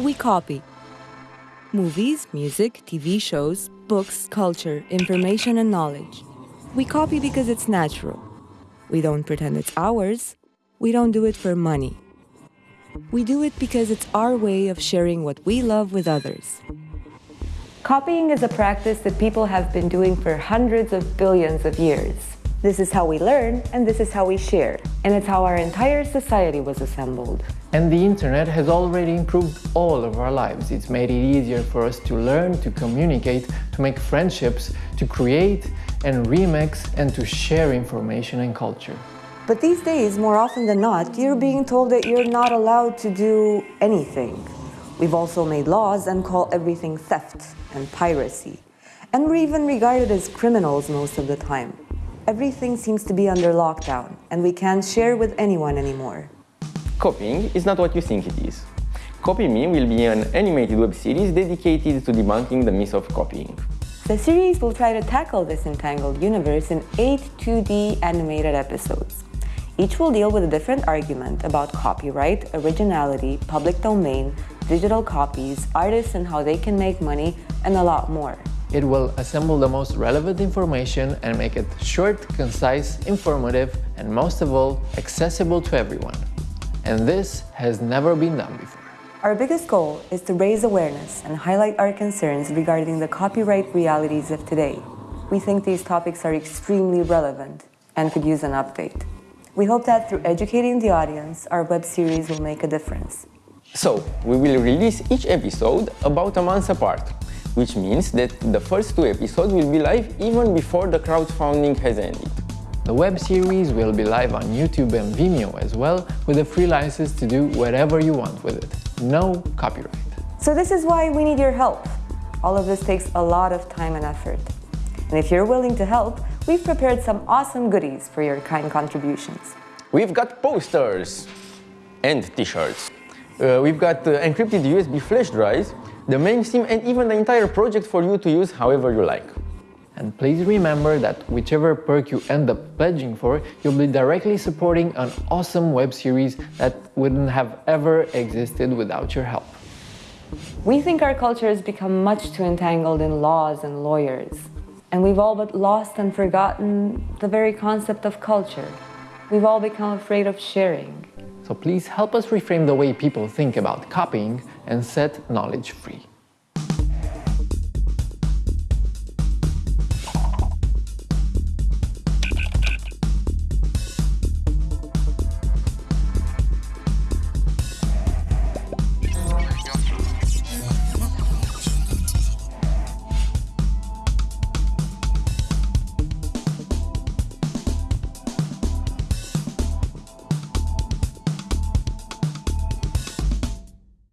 We copy. Movies, music, TV shows, books, culture, information, and knowledge. We copy because it's natural. We don't pretend it's ours. We don't do it for money. We do it because it's our way of sharing what we love with others. Copying is a practice that people have been doing for hundreds of billions of years. This is how we learn, and this is how we share. And it's how our entire society was assembled. And the internet has already improved all of our lives. It's made it easier for us to learn, to communicate, to make friendships, to create and remix, and to share information and culture. But these days, more often than not, you're being told that you're not allowed to do anything. We've also made laws and call everything theft and piracy. And we're even regarded as criminals most of the time. Everything seems to be under lockdown, and we can't share with anyone anymore. Copying is not what you think it is. Copy Me will be an animated web series dedicated to debunking the myth of copying. The series will try to tackle this entangled universe in eight 2D animated episodes. Each will deal with a different argument about copyright, originality, public domain, digital copies, artists and how they can make money, and a lot more. It will assemble the most relevant information and make it short, concise, informative, and most of all, accessible to everyone. And this has never been done before. Our biggest goal is to raise awareness and highlight our concerns regarding the copyright realities of today. We think these topics are extremely relevant and could use an update. We hope that through educating the audience, our web series will make a difference. So, we will release each episode about a month apart which means that the first two episodes will be live even before the crowdfunding has ended. The web series will be live on YouTube and Vimeo as well, with a free license to do whatever you want with it. No copyright. So this is why we need your help. All of this takes a lot of time and effort. And if you're willing to help, we've prepared some awesome goodies for your kind contributions. We've got posters and t-shirts. Uh, we've got uh, encrypted USB flash drives the main theme and even the entire project for you to use however you like. And please remember that whichever perk you end up pledging for, you'll be directly supporting an awesome web series that wouldn't have ever existed without your help. We think our culture has become much too entangled in laws and lawyers. And we've all but lost and forgotten the very concept of culture. We've all become afraid of sharing. So please help us reframe the way people think about copying and set knowledge free.